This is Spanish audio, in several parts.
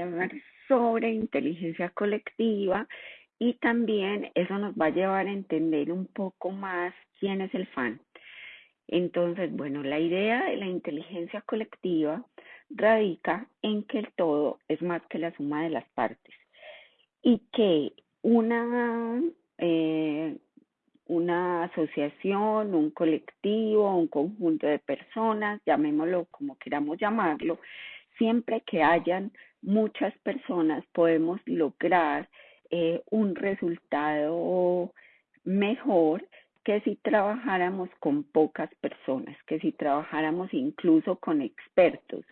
hablar sobre inteligencia colectiva y también eso nos va a llevar a entender un poco más quién es el fan. Entonces, bueno, la idea de la inteligencia colectiva radica en que el todo es más que la suma de las partes y que una, eh, una asociación, un colectivo, un conjunto de personas, llamémoslo como queramos llamarlo, siempre que hayan muchas personas podemos lograr eh, un resultado mejor que si trabajáramos con pocas personas, que si trabajáramos incluso con expertos.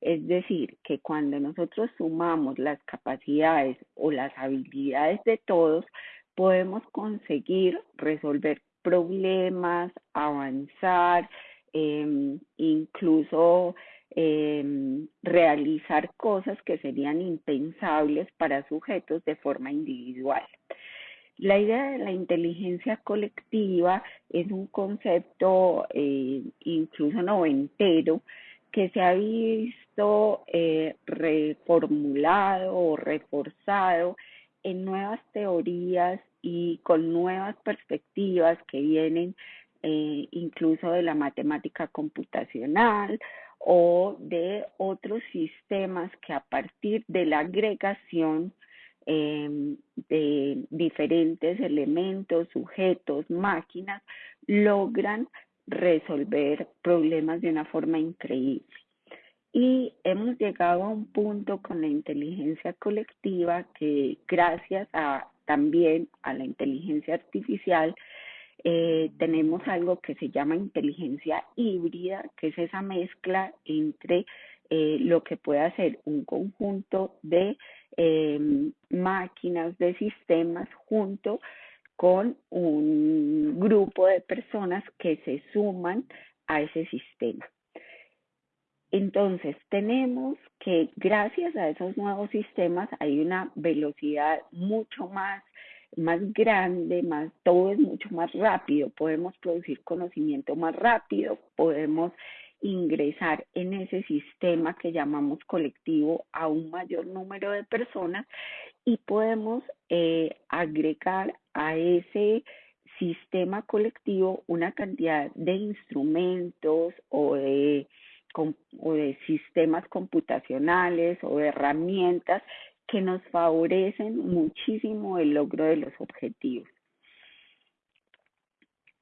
Es decir, que cuando nosotros sumamos las capacidades o las habilidades de todos, podemos conseguir resolver problemas, avanzar, eh, incluso eh, realizar cosas que serían impensables para sujetos de forma individual. La idea de la inteligencia colectiva es un concepto eh, incluso noventero que se ha visto eh, reformulado o reforzado en nuevas teorías y con nuevas perspectivas que vienen eh, incluso de la matemática computacional o de otros sistemas que a partir de la agregación eh, de diferentes elementos, sujetos, máquinas, logran resolver problemas de una forma increíble. Y hemos llegado a un punto con la inteligencia colectiva que gracias a también a la inteligencia artificial eh, tenemos algo que se llama inteligencia híbrida, que es esa mezcla entre eh, lo que puede hacer un conjunto de eh, máquinas, de sistemas, junto con un grupo de personas que se suman a ese sistema. Entonces, tenemos que gracias a esos nuevos sistemas hay una velocidad mucho más más grande, más todo es mucho más rápido, podemos producir conocimiento más rápido, podemos ingresar en ese sistema que llamamos colectivo a un mayor número de personas y podemos eh, agregar a ese sistema colectivo una cantidad de instrumentos o de, o de sistemas computacionales o de herramientas que nos favorecen muchísimo el logro de los objetivos.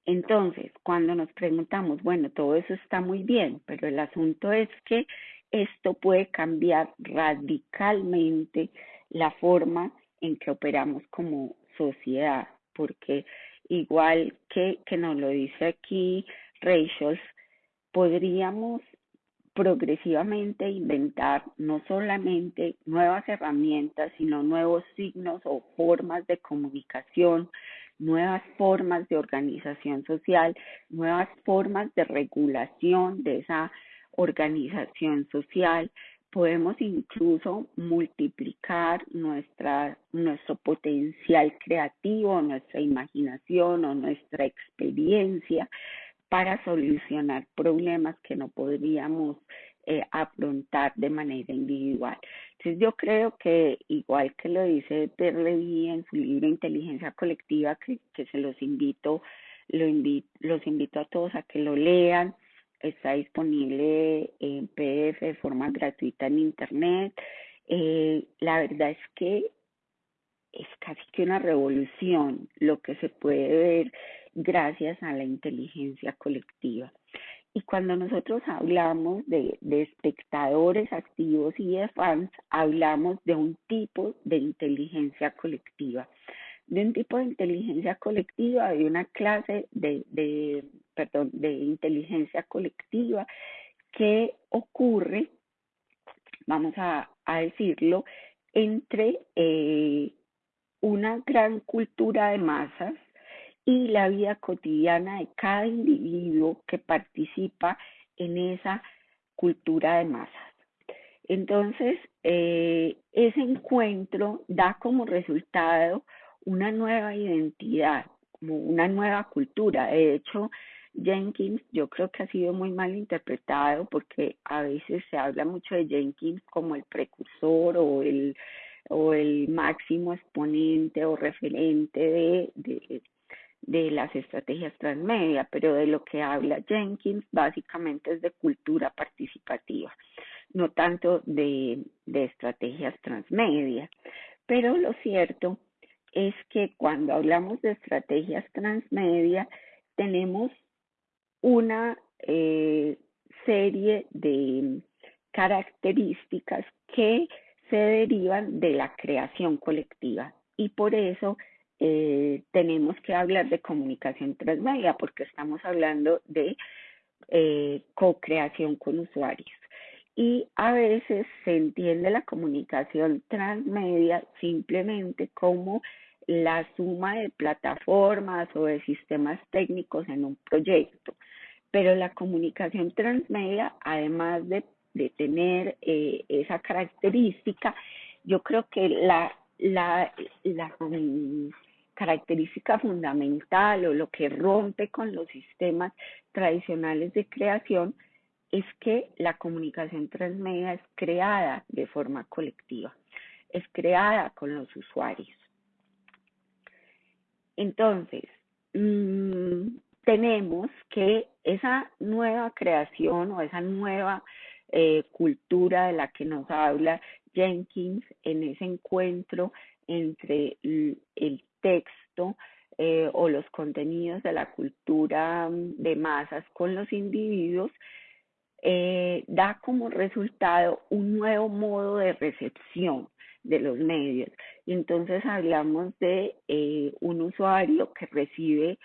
Entonces, cuando nos preguntamos, bueno, todo eso está muy bien, pero el asunto es que esto puede cambiar radicalmente la forma en que operamos como sociedad, porque igual que, que nos lo dice aquí Rachel, podríamos progresivamente inventar no solamente nuevas herramientas, sino nuevos signos o formas de comunicación, nuevas formas de organización social, nuevas formas de regulación de esa organización social. Podemos incluso multiplicar nuestra, nuestro potencial creativo, nuestra imaginación o nuestra experiencia para solucionar problemas que no podríamos eh, afrontar de manera individual. Entonces yo creo que igual que lo dice Perley en su libro Inteligencia Colectiva, que, que se los invito, lo invito, los invito a todos a que lo lean, está disponible en PDF de forma gratuita en Internet. Eh, la verdad es que es casi que una revolución lo que se puede ver gracias a la inteligencia colectiva. Y cuando nosotros hablamos de, de, espectadores activos y de fans, hablamos de un tipo de inteligencia colectiva. De un tipo de inteligencia colectiva, de una clase de, de perdón, de inteligencia colectiva que ocurre, vamos a, a decirlo, entre eh, una gran cultura de masas y la vida cotidiana de cada individuo que participa en esa cultura de masas. Entonces, eh, ese encuentro da como resultado una nueva identidad, una nueva cultura. De hecho, Jenkins yo creo que ha sido muy mal interpretado porque a veces se habla mucho de Jenkins como el precursor o el o el máximo exponente o referente de, de las estrategias transmedia, pero de lo que habla Jenkins básicamente es de cultura participativa, no tanto de, de estrategias transmedia. Pero lo cierto es que cuando hablamos de estrategias transmedia, tenemos una eh, serie de características que se derivan de la creación colectiva y por eso eh, tenemos que hablar de comunicación transmedia porque estamos hablando de eh, co-creación con usuarios. Y a veces se entiende la comunicación transmedia simplemente como la suma de plataformas o de sistemas técnicos en un proyecto. Pero la comunicación transmedia, además de, de tener eh, esa característica, yo creo que la, la, la característica fundamental o lo que rompe con los sistemas tradicionales de creación es que la comunicación transmedia es creada de forma colectiva, es creada con los usuarios. Entonces, mmm, tenemos que esa nueva creación o esa nueva eh, cultura de la que nos habla Jenkins en ese encuentro entre el texto eh, o los contenidos de la cultura mm, de masas con los individuos, eh, da como resultado un nuevo modo de recepción de los medios. Entonces hablamos de eh, un usuario que recibe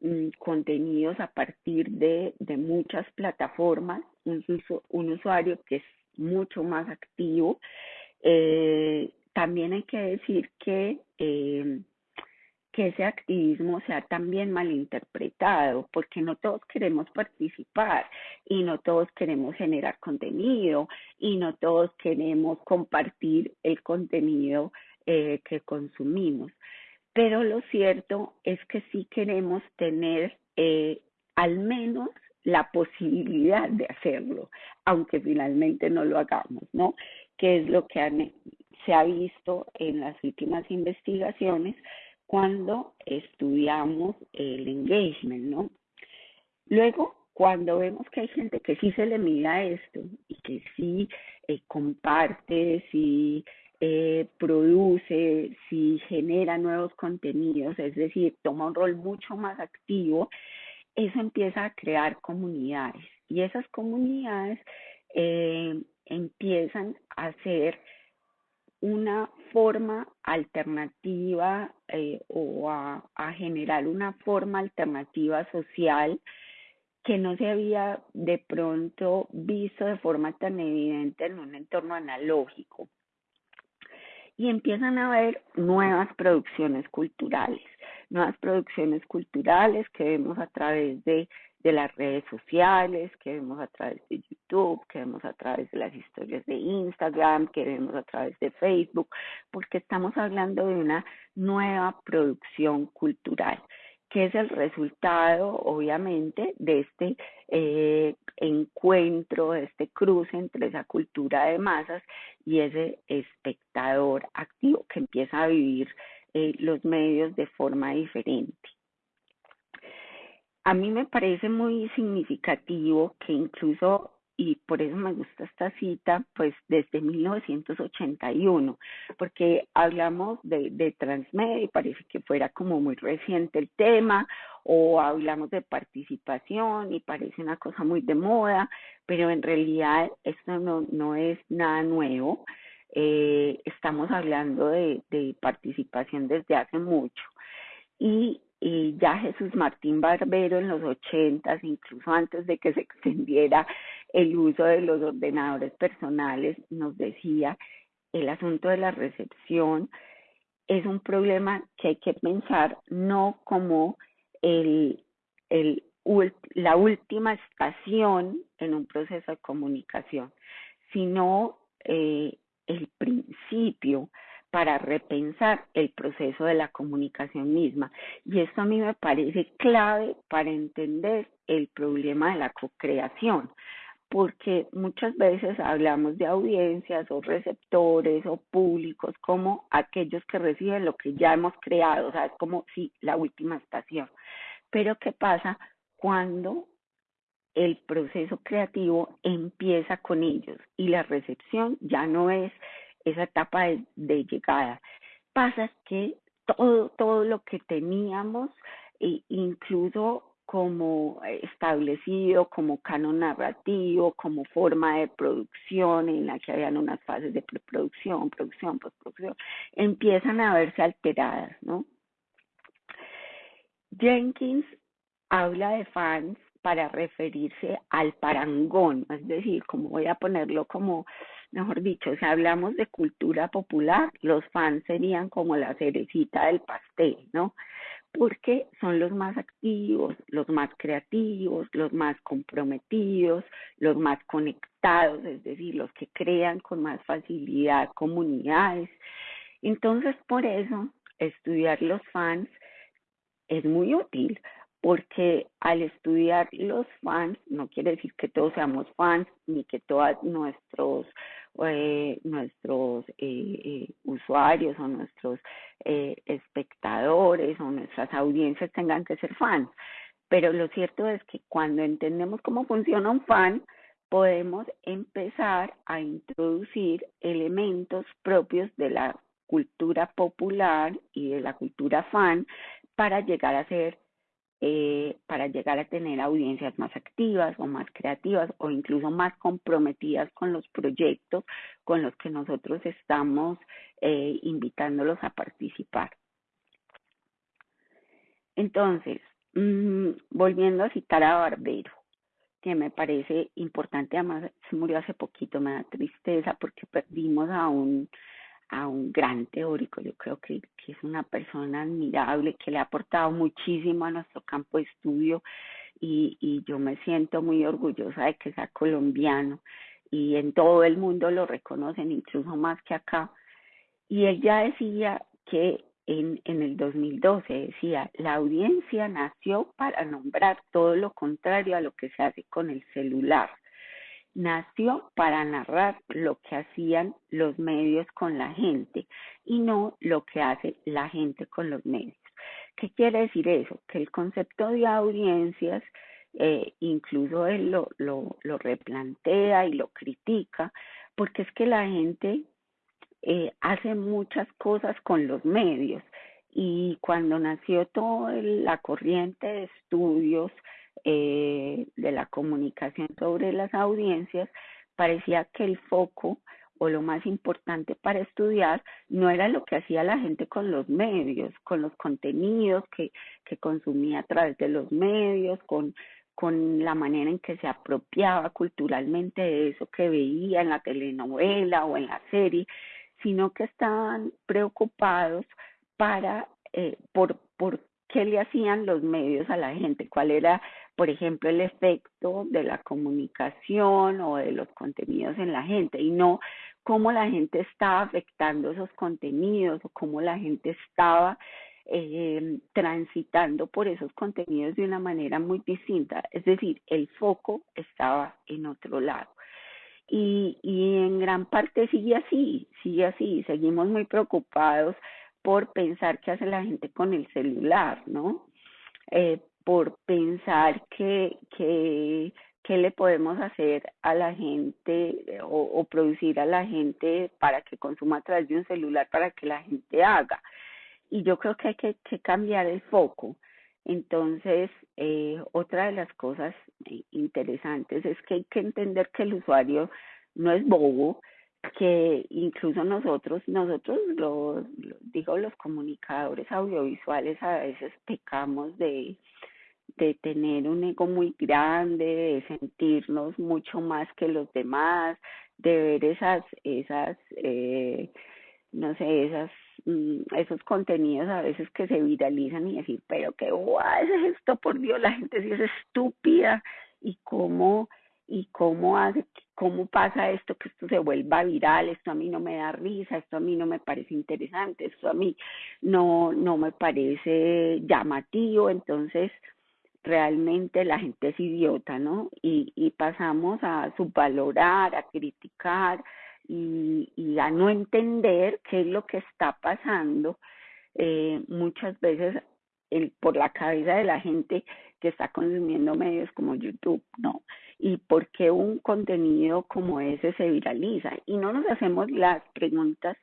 mm, contenidos a partir de, de muchas plataformas, un, un, usuario que es mucho más activo. Eh, también hay que decir que que ese activismo sea también malinterpretado, porque no todos queremos participar y no todos queremos generar contenido y no todos queremos compartir el contenido eh, que consumimos. Pero lo cierto es que sí queremos tener eh, al menos la posibilidad de hacerlo, aunque finalmente no lo hagamos, ¿no? Que es lo que se ha visto en las últimas investigaciones cuando estudiamos el engagement, ¿no? Luego, cuando vemos que hay gente que sí se le mira esto y que sí eh, comparte, sí eh, produce, sí genera nuevos contenidos, es decir, toma un rol mucho más activo, eso empieza a crear comunidades y esas comunidades eh, empiezan a ser una forma alternativa eh, o a, a, generar una forma alternativa social que no se había de pronto visto de forma tan evidente en un entorno analógico. Y empiezan a haber nuevas producciones culturales, nuevas producciones culturales que vemos a través de de las redes sociales, que vemos a través de YouTube, que vemos a través de las historias de Instagram, que vemos a través de Facebook, porque estamos hablando de una nueva producción cultural que es el resultado, obviamente, de este eh, encuentro, de este cruce entre esa cultura de masas y ese espectador activo que empieza a vivir eh, los medios de forma diferente a mí me parece muy significativo que incluso, y por eso me gusta esta cita, pues desde 1981, porque hablamos de, de transmedia y parece que fuera como muy reciente el tema, o hablamos de participación y parece una cosa muy de moda, pero en realidad esto no, no es nada nuevo. Eh, estamos hablando de, de participación desde hace mucho. Y y ya Jesús Martín Barbero en los ochentas, incluso antes de que se extendiera el uso de los ordenadores personales, nos decía el asunto de la recepción es un problema que hay que pensar no como el, el, la última estación en un proceso de comunicación, sino eh, el principio para repensar el proceso de la comunicación misma. Y esto a mí me parece clave para entender el problema de la co-creación, porque muchas veces hablamos de audiencias o receptores o públicos como aquellos que reciben lo que ya hemos creado, o sea, es como si la última estación. Pero ¿qué pasa cuando el proceso creativo empieza con ellos y la recepción ya no es esa etapa de, llegada. Pasa que todo, todo lo que teníamos, e incluso como establecido, como canon narrativo, como forma de producción en la que habían unas fases de preproducción, producción, postproducción, empiezan a verse alteradas, ¿no? Jenkins habla de fans para referirse al parangón, es decir, como voy a ponerlo como, mejor dicho, si hablamos de cultura popular, los fans serían como la cerecita del pastel, ¿no? Porque son los más activos, los más creativos, los más comprometidos, los más conectados, es decir, los que crean con más facilidad comunidades. Entonces, por eso, estudiar los fans es muy útil porque al estudiar los fans, no quiere decir que todos seamos fans, ni que todos nuestros, eh, nuestros eh, eh, usuarios o nuestros espectadores o nuestras audiencias tengan que ser fans. Pero lo cierto es que cuando entendemos cómo funciona un fan, podemos empezar a introducir elementos propios de la cultura popular y de la cultura fan para llegar a ser eh, para llegar a tener audiencias más activas o más creativas o incluso más comprometidas con los proyectos con los que nosotros estamos eh, invitándolos a participar. Entonces, mm, volviendo a citar a Barbero, que me parece importante, además se murió hace poquito, me da tristeza porque perdimos a un a un gran teórico. Yo creo que, es una persona admirable, que le ha aportado muchísimo a nuestro campo de estudio y, y yo me siento muy orgullosa de que sea colombiano y en todo el mundo lo reconocen, incluso más que acá. Y él ya decía que en, en el 2012 decía, la audiencia nació para nombrar todo lo contrario a lo que se hace con el celular nació para narrar lo que hacían los medios con la gente y no lo que hace la gente con los medios. ¿Qué quiere decir eso? Que el concepto de audiencias, eh, incluso él lo, lo, replantea y lo critica, porque es que la gente eh, hace muchas cosas con los medios y cuando nació toda la corriente de estudios eh, de la comunicación sobre las audiencias, parecía que el foco o lo más importante para estudiar no era lo que hacía la gente con los medios, con los contenidos que, que consumía a través de los medios, con, con la manera en que se apropiaba culturalmente de eso que veía en la telenovela o en la serie, sino que estaban preocupados para eh, por, por qué le hacían los medios a la gente, cuál era por ejemplo, el efecto de la comunicación o de los contenidos en la gente y no cómo la gente estaba afectando esos contenidos o cómo la gente estaba eh, transitando por esos contenidos de una manera muy distinta. Es decir, el foco estaba en otro lado. Y, y en gran parte sigue así, sigue así. Seguimos muy preocupados por pensar qué hace la gente con el celular, ¿no? Eh, por pensar que, que, le podemos hacer a la gente o, producir a la gente para que consuma a través de un celular para que la gente haga. Y yo creo que hay que, cambiar el foco. Entonces, eh, otra de las cosas eh, interesantes es que hay que entender que el usuario no es bobo, que incluso nosotros, nosotros los, digo, los comunicadores audiovisuales a veces pecamos de, de tener un ego muy grande, de sentirnos mucho más que los demás, de ver esas, esas, eh, no sé, esas, mm, esos contenidos a veces que se viralizan y decir, pero qué guay es esto, por Dios, la gente sí es estúpida y cómo, y cómo hace, cómo pasa esto, que esto se vuelva viral, esto a mí no me da risa, esto a mí no me parece interesante, esto a mí no, no me parece llamativo, entonces, realmente la gente es idiota, ¿no? Y, y pasamos a subvalorar, a criticar y, y a no entender qué es lo que está pasando eh, muchas veces el, por la cabeza de la gente que está consumiendo medios como YouTube, ¿no? Y por qué un contenido como ese se viraliza. Y no nos hacemos las preguntas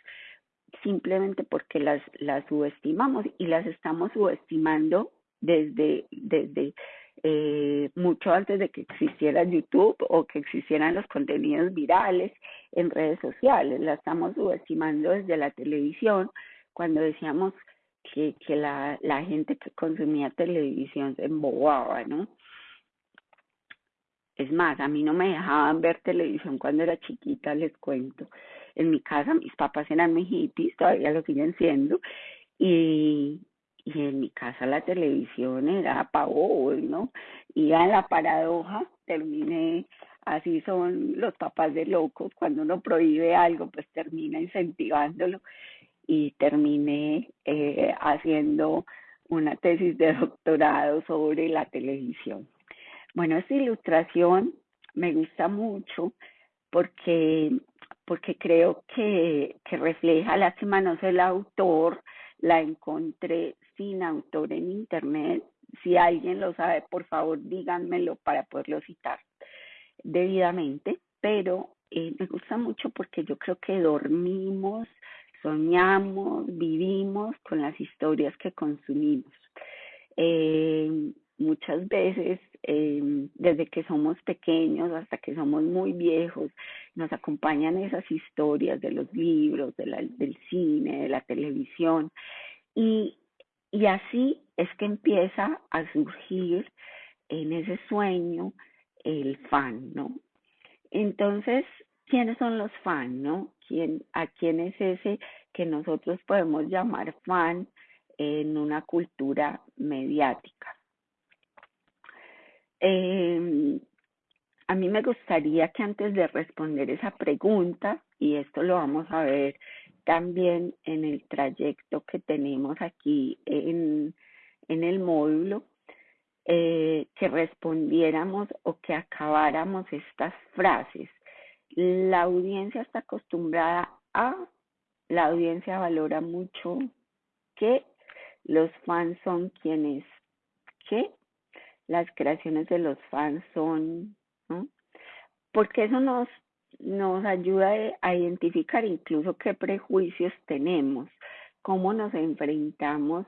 simplemente porque las, las subestimamos y las estamos subestimando desde, desde eh, mucho antes de que existiera YouTube o que existieran los contenidos virales en redes sociales. La estamos subestimando desde la televisión cuando decíamos que, que la, la gente que consumía televisión se embobaba, ¿no? Es más, a mí no me dejaban ver televisión cuando era chiquita, les cuento. En mi casa mis papás eran muy hippies, todavía lo siguen siendo, y, y en mi casa la televisión era pavos, ¿no? Y a la paradoja terminé, así son los papás de locos, cuando uno prohíbe algo, pues termina incentivándolo y terminé eh, haciendo una tesis de doctorado sobre la televisión. Bueno, esta ilustración me gusta mucho porque, porque creo que, refleja, lástima no sé el autor, la encontré sin autor en internet. Si alguien lo sabe, por favor díganmelo para poderlo citar debidamente, pero eh, me gusta mucho porque yo creo que dormimos soñamos, vivimos con las historias que consumimos. Eh, muchas veces, eh, desde que somos pequeños hasta que somos muy viejos, nos acompañan esas historias de los libros, del cine, de la televisión, y, y así es que empieza a surgir en ese sueño el fan, ¿no? Entonces, ¿quiénes son los fans, no? ¿Quién, ¿A quién es ese que nosotros podemos llamar fan en una cultura mediática? Eh, a mí me gustaría que antes de responder esa pregunta, y esto lo vamos a ver también en el trayecto que tenemos aquí en, en el módulo, eh, que respondiéramos o que acabáramos estas frases la audiencia está acostumbrada a, la audiencia valora mucho que los fans son quienes, que las creaciones de los fans son. Porque eso nos, nos ayuda a identificar incluso qué prejuicios tenemos, cómo nos enfrentamos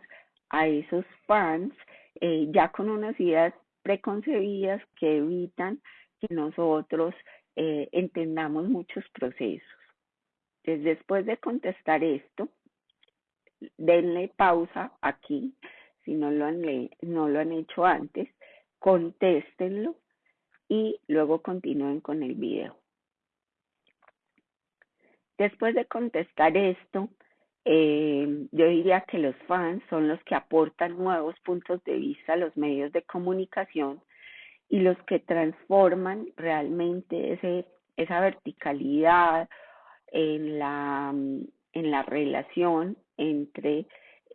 a esos fans eh, ya con unas ideas preconcebidas que evitan que nosotros eh, entendamos muchos procesos. Entonces, después de contestar esto, denle pausa aquí, si no lo han, no lo han hecho antes, contéstenlo y luego continúen con el video. Después de contestar esto, eh, yo diría que los fans son los que aportan nuevos puntos de vista a los medios de comunicación y los que transforman realmente ese, esa verticalidad en la, en la relación entre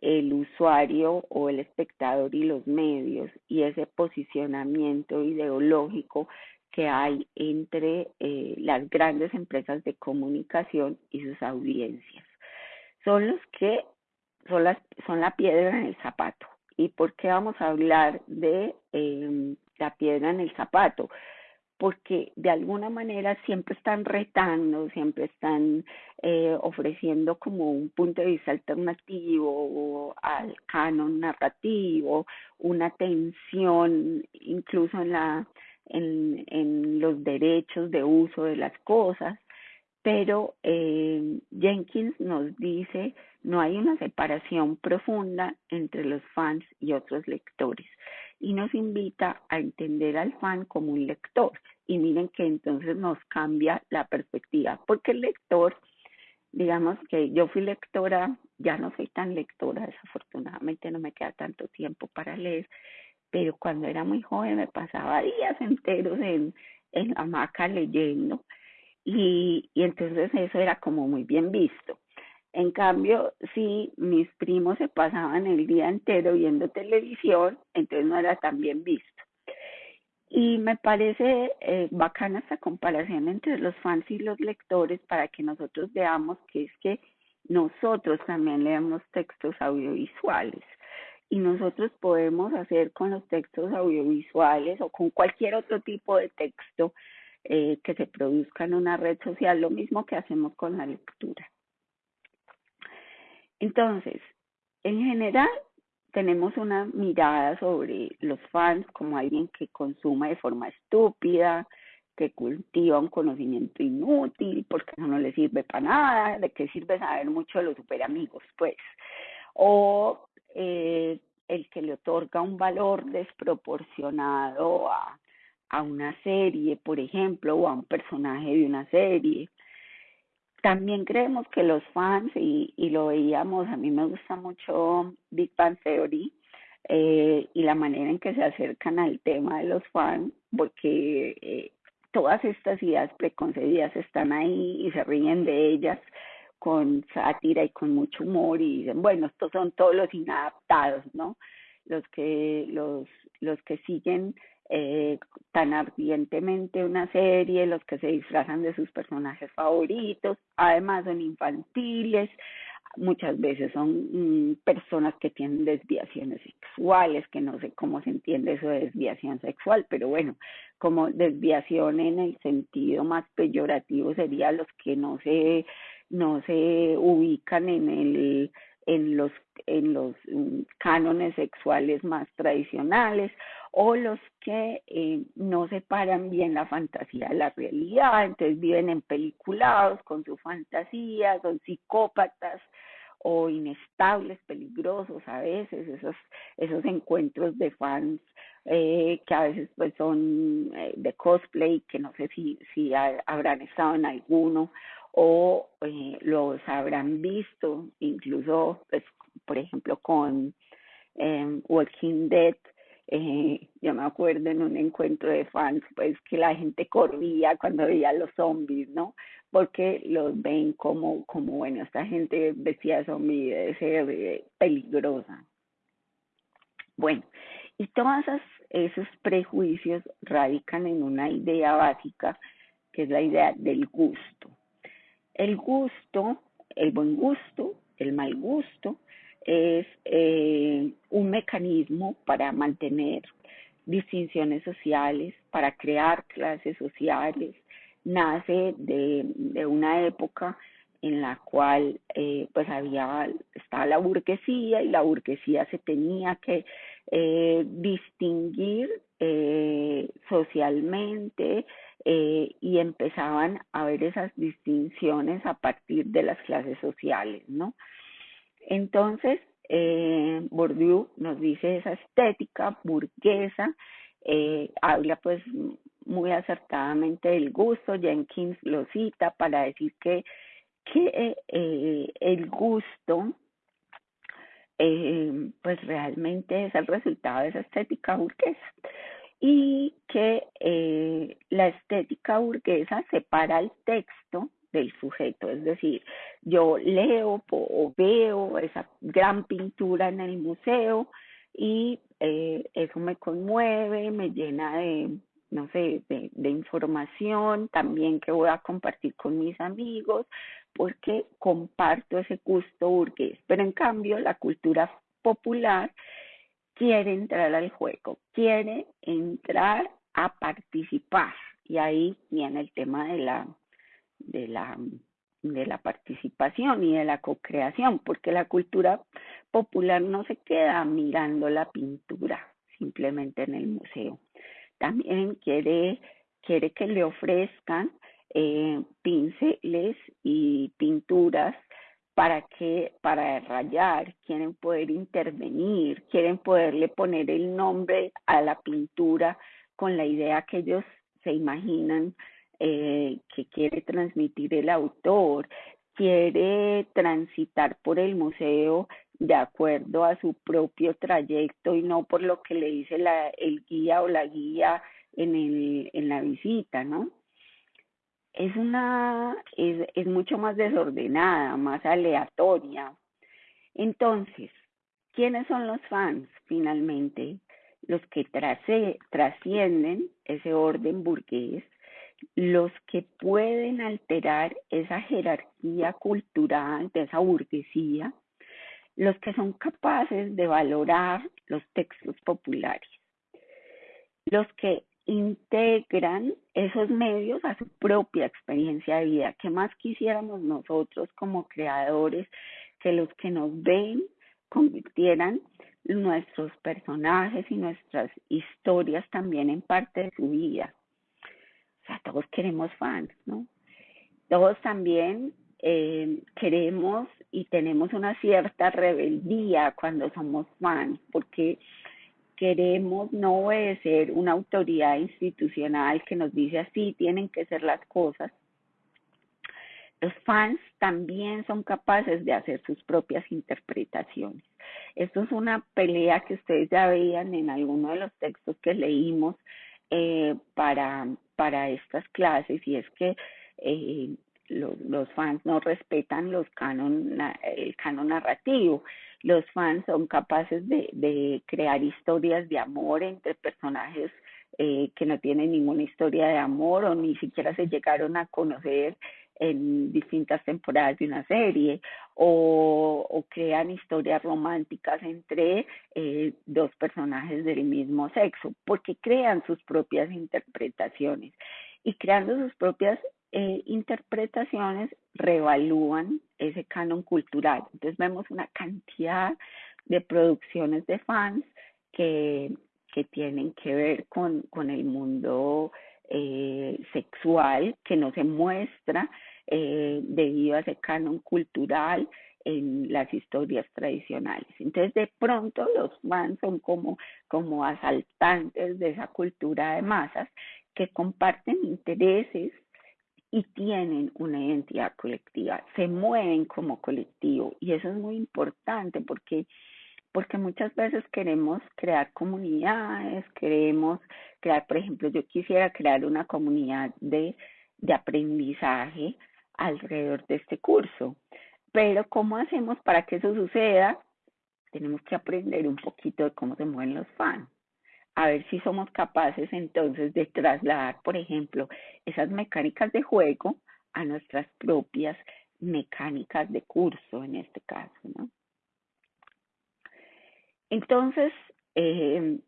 el usuario o el espectador y los medios y ese posicionamiento ideológico que hay entre eh, las grandes empresas de comunicación y sus audiencias. Son los que son, las, son la piedra en el zapato. ¿Y por qué vamos a hablar de eh, la piedra en el zapato, porque de alguna manera siempre están retando, siempre están eh, ofreciendo como un punto de vista alternativo al canon narrativo, una tensión incluso en la en, los derechos de uso de las cosas, pero eh, Jenkins nos dice no hay una separación profunda entre los fans y otros lectores y nos invita a entender al fan como un lector. Y miren que entonces nos cambia la perspectiva, porque el lector, digamos que yo fui lectora, ya no soy tan lectora, desafortunadamente no me queda tanto tiempo para leer, pero cuando era muy joven me pasaba días enteros en, en la hamaca leyendo y, y entonces eso era como muy bien visto. En cambio, si mis primos se pasaban el día entero viendo televisión, entonces no era tan bien visto. Y me parece eh, bacana esta comparación entre los fans y los lectores para que nosotros veamos que es que nosotros también leemos textos audiovisuales y nosotros podemos hacer con los textos audiovisuales o con cualquier otro tipo de texto eh, que se produzca en una red social, lo mismo que hacemos con la lectura. Entonces, en general, tenemos una mirada sobre los fans como alguien que consuma de forma estúpida, que cultiva un conocimiento inútil, porque no le sirve para nada, de qué sirve saber mucho de los superamigos, pues. O eh, el que le otorga un valor desproporcionado a una serie, por ejemplo, o a un personaje de una serie. También creemos que los fans, y, y lo veíamos, a mí me gusta mucho Big Bang Theory, eh, y la manera en que se acercan al tema de los fans, porque eh, todas estas ideas preconcebidas están ahí y se ríen de ellas con sátira y con mucho humor y dicen, bueno, estos son todos los inadaptados, ¿no? Los que, los, los que siguen eh, tan ardientemente una serie, los que se disfrazan de sus personajes favoritos, además son infantiles, muchas veces son mm, personas que tienen desviaciones sexuales, que no sé cómo se entiende eso de desviación sexual, pero bueno, como desviación en el sentido más peyorativo sería los que no se no se ubican en el en los en los mm, cánones sexuales más tradicionales o los que eh, no separan bien la fantasía de la realidad, entonces viven en peliculados con su fantasía, son psicópatas o inestables, peligrosos a veces, esos, esos encuentros de fans eh, que a veces pues son eh, de cosplay, que no sé si, si habrán estado en alguno o eh, los habrán visto, incluso pues, por ejemplo con eh, Walking Dead, eh, yo me acuerdo en un encuentro de fans, pues que la gente corría cuando veía a los zombies, ¿no? Porque los ven como, como bueno, esta gente vestida de zombie debe ser peligrosa. Bueno, y todos esos prejuicios radican en una idea básica, que es la idea del gusto. El gusto, el buen gusto, el mal gusto, es eh, un mecanismo para mantener distinciones sociales, para crear clases sociales, nace de, una época en la cual eh, pues había estaba la burguesía y la burguesía se tenía que eh, distinguir eh, socialmente eh, y empezaban a ver esas distinciones a partir de las clases sociales, ¿no? Entonces, eh, Bourdieu nos dice esa estética burguesa, habla pues muy acertadamente del gusto, Jenkins lo cita para decir que, que el gusto eh, pues realmente es el resultado de esa estética burguesa. Y que eh, la estética burguesa separa el texto del sujeto, es decir, yo leo o veo esa gran pintura en el museo y eh, eso me conmueve, me llena de, no sé, de, de, información también que voy a compartir con mis amigos, porque comparto ese gusto burgués. Pero en cambio, la cultura popular quiere entrar al juego, quiere entrar a participar. Y ahí viene el tema de la de la, de la participación y de la co-creación, porque la cultura popular no se queda mirando la pintura simplemente en el museo. También quiere, quiere que le ofrezcan eh, pinceles y pinturas para que para rayar, quieren poder intervenir, quieren poderle poner el nombre a la pintura con la idea que ellos se imaginan eh, que quiere transmitir el autor, quiere transitar por el museo de acuerdo a su propio trayecto y no por lo que le dice la, el guía o la guía en, el, en la visita, ¿no? es una, es, es mucho más desordenada, más aleatoria. Entonces, ¿quiénes son los fans finalmente? Los que trascienden ese orden burgués, los que pueden alterar esa jerarquía cultural de esa burguesía, los que son capaces de valorar los textos populares, los que integran esos medios a su propia experiencia de vida. ¿Qué más quisiéramos nosotros como creadores que los que nos ven convirtieran nuestros personajes y nuestras historias también en parte de su vida? Sea, todos queremos fans, ¿no? Todos también eh, queremos y tenemos una cierta rebeldía cuando somos fans, porque queremos no obedecer una autoridad institucional que nos dice así tienen que ser las cosas, los fans también son capaces de hacer sus propias interpretaciones. Esto es una pelea que ustedes ya veían en alguno de los textos que leímos eh, para, para estas clases y es que eh, los, fans no respetan los canon, el canon narrativo. Los fans son capaces de, de crear historias de amor entre personajes eh, que no tienen ninguna historia de amor o ni siquiera se llegaron a conocer en distintas temporadas de una serie o, crean historias románticas entre eh, dos personajes del mismo sexo porque crean sus propias interpretaciones y creando sus propias eh, interpretaciones reevalúan ese canon cultural. Entonces vemos una cantidad de producciones de fans que, que tienen que ver con, con el mundo eh, sexual que no se muestra eh, debido a ese canon cultural en las historias tradicionales. Entonces, de pronto los fans son como, como asaltantes de esa cultura de masas que comparten intereses y tienen una identidad colectiva, se mueven como colectivo y eso es muy importante porque porque muchas veces queremos crear comunidades, queremos crear, por ejemplo, yo quisiera crear una comunidad de, de aprendizaje alrededor de este curso, pero ¿cómo hacemos para que eso suceda? Tenemos que aprender un poquito de cómo se mueven los fans a ver si somos capaces entonces de trasladar, por ejemplo, esas mecánicas de juego a nuestras propias mecánicas de curso en este caso, ¿no? Entonces, eh,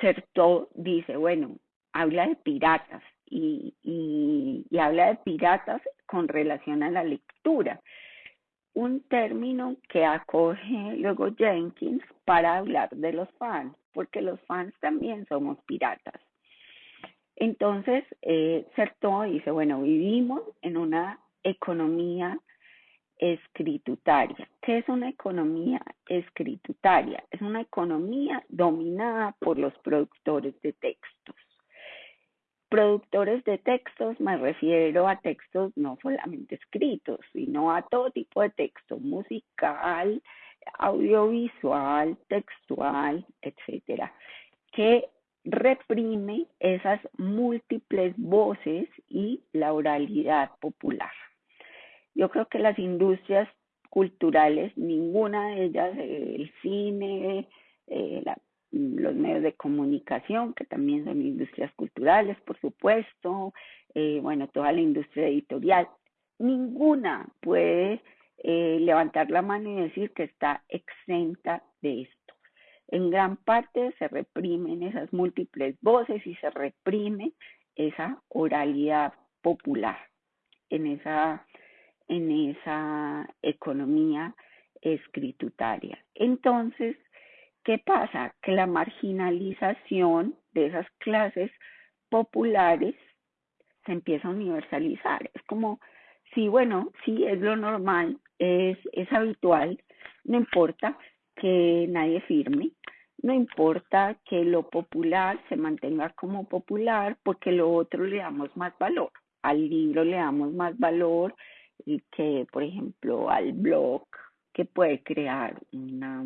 Certó dice, bueno, habla de piratas y, y, habla de piratas con relación a la lectura un término que acoge luego Jenkins para hablar de los fans, porque los fans también somos piratas. Entonces, eh, dice, bueno, vivimos en una economía escritutaria. ¿Qué es una economía escritutaria? Es una economía dominada por los productores de textos. Productores de textos, me refiero a textos no solamente escritos, sino a todo tipo de texto, musical, audiovisual, textual, etcétera, que reprime esas múltiples voces y la oralidad popular. Yo creo que las industrias culturales, ninguna de ellas, el cine, eh, la los medios de comunicación, que también son industrias culturales, por supuesto, eh, bueno, toda la industria editorial, ninguna puede eh, levantar la mano y decir que está exenta de esto. En gran parte se reprimen esas múltiples voces y se reprime esa oralidad popular en esa, en esa economía escritutaria. Entonces, ¿Qué pasa? Que la marginalización de esas clases populares se empieza a universalizar. Es como, sí, bueno, sí, es lo normal, es, es habitual, no importa que nadie firme, no importa que lo popular se mantenga como popular, porque lo otro le damos más valor. Al libro le damos más valor que, por ejemplo, al blog, que puede crear una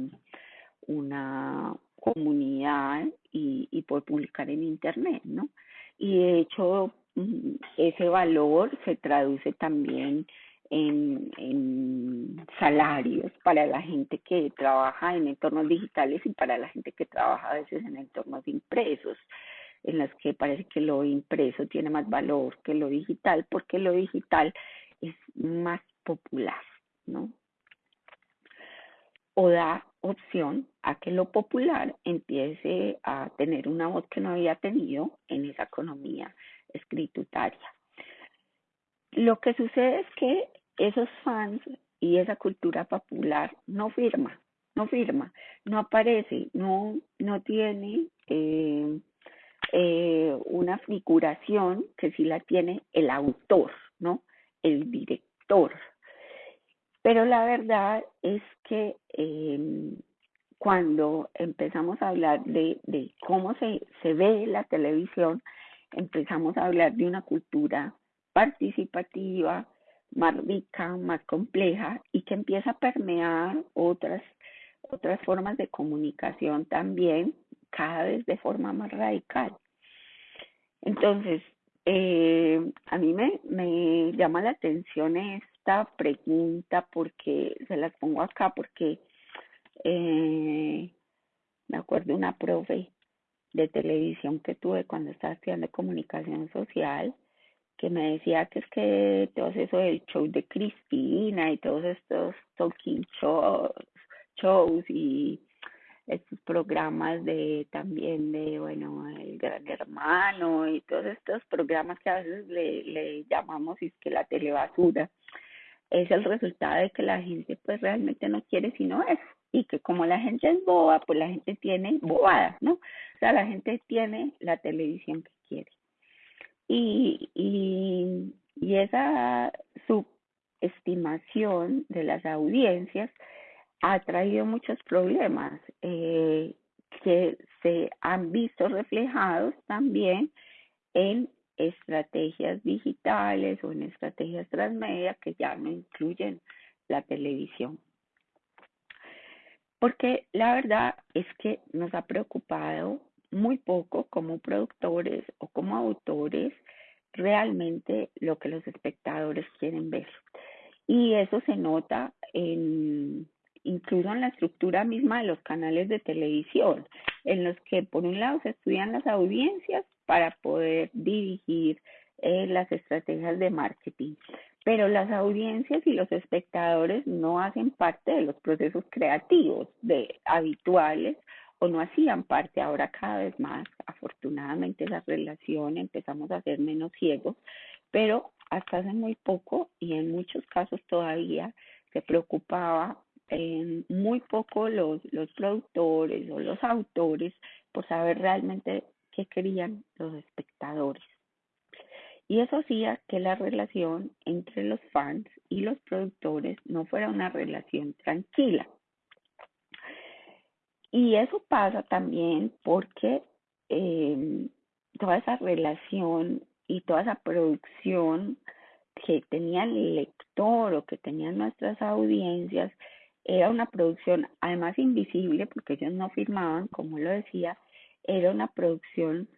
una comunidad y, y por publicar en internet, ¿no? Y de hecho ese valor se traduce también en, en, salarios para la gente que trabaja en entornos digitales y para la gente que trabaja a veces en entornos impresos, en las que parece que lo impreso tiene más valor que lo digital, porque lo digital es más popular, ¿no? O da opción a que lo popular empiece a tener una voz que no había tenido en esa economía escritutaria. Lo que sucede es que esos fans y esa cultura popular no firma, no firma, no aparece, no, no tiene eh, eh, una figuración que sí la tiene el autor, ¿no? El director. Pero la verdad es que eh, cuando empezamos a hablar de, cómo se, se ve la televisión, empezamos a hablar de una cultura participativa, más rica, más compleja y que empieza a permear otras, otras formas de comunicación también, cada vez de forma más radical. Entonces, eh, a mí me, me llama la atención esta pregunta porque se las pongo acá porque eh, me acuerdo una profe de televisión que tuve cuando estaba estudiando comunicación social que me decía que es que todo eso del show de Cristina y todos estos talking shows, shows y estos programas de también de bueno el gran hermano y todos estos programas que a veces le, llamamos es que la telebasura es el resultado de que la gente pues realmente no quiere sino eso y que como la gente es boba pues la gente tiene bobadas no o sea la gente tiene la televisión que quiere. Y, y, y esa subestimación de las audiencias ha traído muchos problemas eh, que se han visto reflejados también en estrategias digitales o en estrategias transmedia que ya no incluyen la televisión. Porque la verdad es que nos ha preocupado muy poco como productores o como autores realmente lo que los espectadores quieren ver. Y eso se nota en, incluso en la estructura misma de los canales de televisión, en los que por un lado se estudian las audiencias para poder dirigir eh, las estrategias de marketing, pero las audiencias y los espectadores no hacen parte de los procesos creativos de habituales o no hacían parte ahora cada vez más. Afortunadamente esa relación empezamos a ser menos ciegos, pero hasta hace muy poco y en muchos casos todavía se preocupaba en muy poco los, los productores o los autores por saber realmente qué querían los espectadores. Y eso hacía que la relación entre los fans y los productores no fuera una relación tranquila. Y eso pasa también porque eh, toda esa relación y toda esa producción que tenía el lector o que tenían nuestras audiencias era una producción además invisible porque ellos no firmaban, como lo decía, era una producción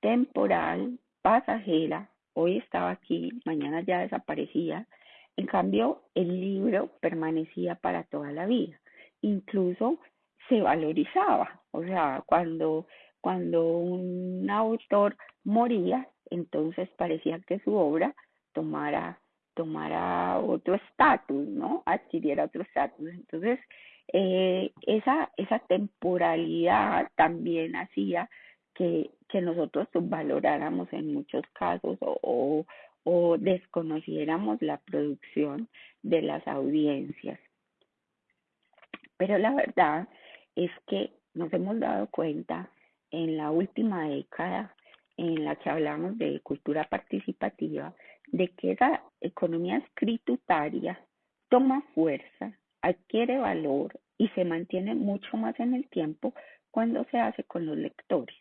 temporal, pasajera, hoy estaba aquí, mañana ya desaparecía. En cambio, el libro permanecía para toda la vida. Incluso se valorizaba. O sea, cuando, cuando un autor moría, entonces parecía que su obra tomara, tomara otro estatus, ¿no? Adquiriera otro estatus. Entonces, eh, esa, esa temporalidad también hacía que, que nosotros valoráramos en muchos casos o, o desconociéramos la producción de las audiencias. Pero la verdad es que nos hemos dado cuenta en la última década en la que hablamos de cultura participativa, de que esa economía escritutaria toma fuerza, adquiere valor y se mantiene mucho más en el tiempo cuando se hace con los lectores.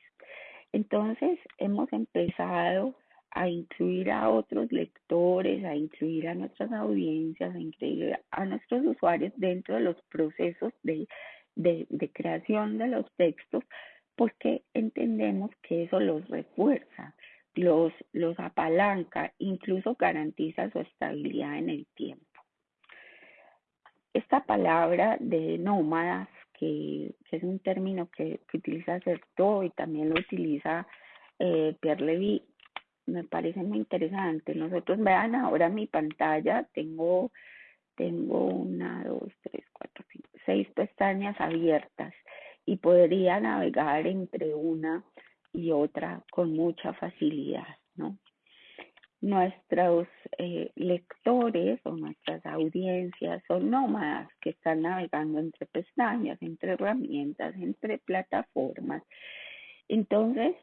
Entonces hemos empezado a incluir a otros lectores, a incluir a nuestras audiencias, a incluir a nuestros usuarios dentro de los procesos de creación de los textos porque entendemos que eso los refuerza, los, los apalanca, incluso garantiza su estabilidad en el tiempo. Esta palabra de nómadas, que, que es un término que, utiliza Certeau y también lo utiliza eh, Pierre Levy, me parece muy interesante. Nosotros vean ahora mi pantalla, tengo, tengo una, dos, tres, cuatro, cinco, seis pestañas abiertas y podría navegar entre una y otra con mucha facilidad, ¿no? Nuestros eh, lectores o nuestras audiencias son nómadas que están navegando entre pestañas, entre herramientas, entre plataformas. Entonces,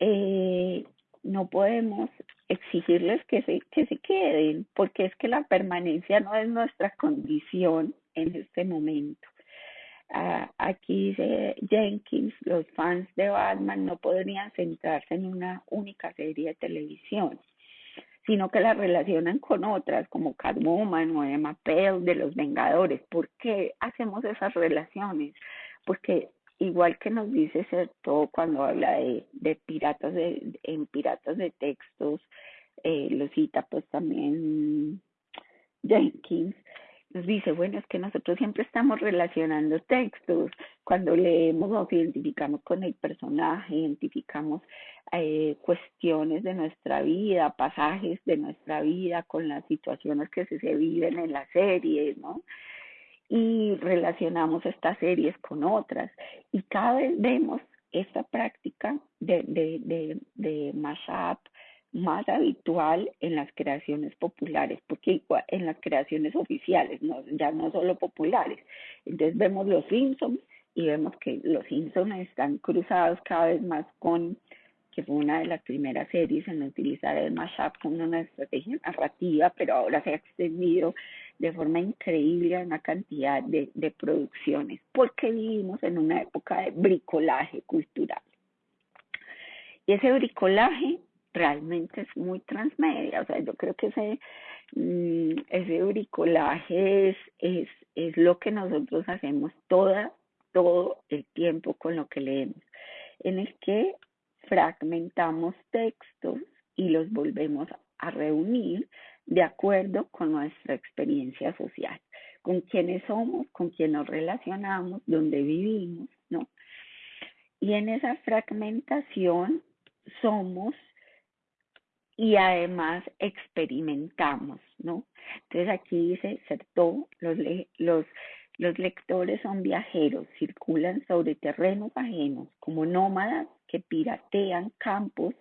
eh, no podemos exigirles que se, que se queden, porque es que la permanencia no es nuestra condición en este momento. Uh, aquí dice Jenkins, los fans de Batman no podrían centrarse en una única serie de televisión, sino que la relacionan con otras como Catwoman o Emma Pell de los Vengadores. ¿Por qué hacemos esas relaciones? Porque igual que nos dice todo cuando habla de, de piratas de, en piratas de textos, eh, lo cita pues también Jenkins, nos dice, bueno, es que nosotros siempre estamos relacionando textos, cuando leemos nos identificamos con el personaje, identificamos eh, cuestiones de nuestra vida, pasajes de nuestra vida con las situaciones que se, se viven en la serie, ¿no? y relacionamos estas series con otras y cada vez vemos esta práctica de, de, de, de mashup más habitual en las creaciones populares, porque en las creaciones oficiales, no, ya no solo populares. Entonces vemos los Simpsons y vemos que los Simpsons están cruzados cada vez más con que fue una de las primeras series en utilizar el mashup como una estrategia narrativa, pero ahora se ha extendido de forma increíble a una cantidad de, de producciones, porque vivimos en una época de bricolaje cultural. Y ese bricolaje realmente es muy transmedia, o sea, yo creo que ese, mm, ese bricolaje es, es, es lo que nosotros hacemos toda, todo el tiempo con lo que leemos, en el que fragmentamos textos y los volvemos a reunir de acuerdo con nuestra experiencia social, con quiénes somos, con quién nos relacionamos, dónde vivimos, ¿no? Y en esa fragmentación somos y además experimentamos, ¿no? Entonces aquí dice, Certó, los, los, los lectores son viajeros, circulan sobre terrenos ajenos como nómadas que piratean campos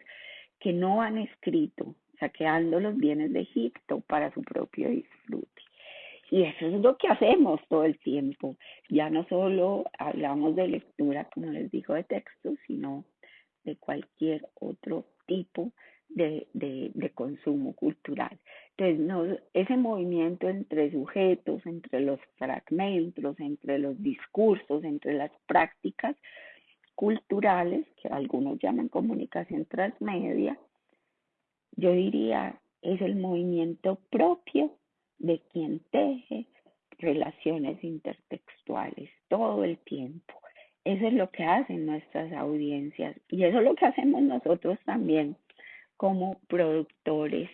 que no han escrito, saqueando los bienes de Egipto para su propio disfrute. Y eso es lo que hacemos todo el tiempo. Ya no solo hablamos de lectura, como les digo, de textos, sino de cualquier otro tipo de, consumo cultural. Entonces, ese movimiento entre sujetos, entre los fragmentos, entre los discursos, entre las prácticas, culturales, que algunos llaman comunicación transmedia, yo diría es el movimiento propio de quien teje relaciones intertextuales todo el tiempo. Eso es lo que hacen nuestras audiencias y eso es lo que hacemos nosotros también como productores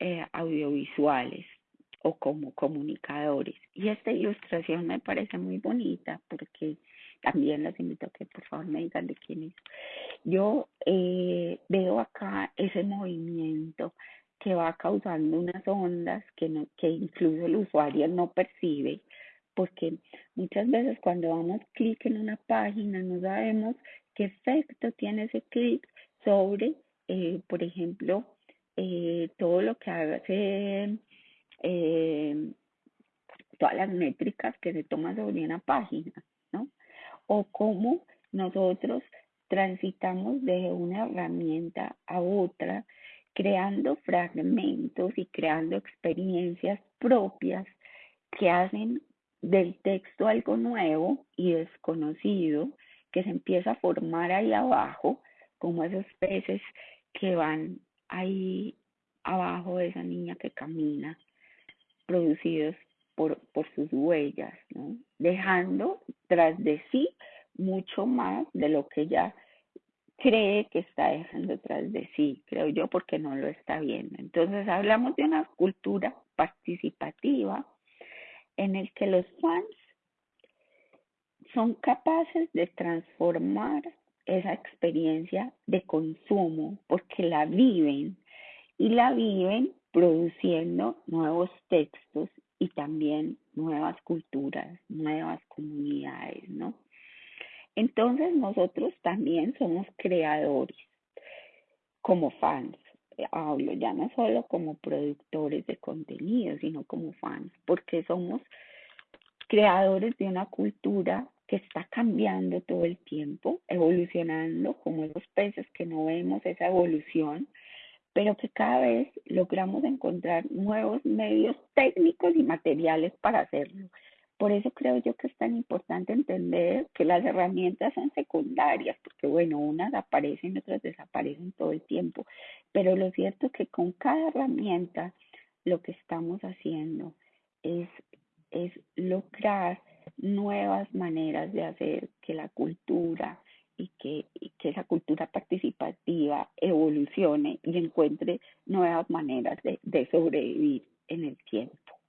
eh, audiovisuales o como comunicadores. Y esta ilustración me parece muy bonita porque también las invito a que por favor me digan de quién es. Yo eh, veo acá ese movimiento que va causando unas ondas que, no, que incluso el usuario no percibe, porque muchas veces cuando damos clic en una página no sabemos qué efecto tiene ese clic sobre, eh, por ejemplo, eh, todo lo que hace, eh, todas las métricas que se toman sobre una página o cómo nosotros transitamos de una herramienta a otra, creando fragmentos y creando experiencias propias que hacen del texto algo nuevo y desconocido que se empieza a formar ahí abajo, como esos peces que van ahí abajo de esa niña que camina, producidos por, por sus huellas, ¿no? dejando tras de sí mucho más de lo que ella cree que está dejando tras de sí, creo yo, porque no lo está viendo. Entonces hablamos de una cultura participativa en el que los fans son capaces de transformar esa experiencia de consumo porque la viven y la viven produciendo nuevos textos y también nuevas culturas, nuevas comunidades, ¿no? Entonces nosotros también somos creadores como fans. Hablo ya no solo como productores de contenido, sino como fans, porque somos creadores de una cultura que está cambiando todo el tiempo, evolucionando como los peces que no vemos esa evolución, pero que cada vez logramos encontrar nuevos medios técnicos y materiales para hacerlo. Por eso creo yo que es tan importante entender que las herramientas son secundarias, porque bueno, unas aparecen, otras desaparecen todo el tiempo, pero lo cierto es que con cada herramienta lo que estamos haciendo es, es lograr nuevas maneras de hacer que la cultura y que, y que esa cultura participativa evolucione y encuentre nuevas maneras de, de sobrevivir en el tiempo.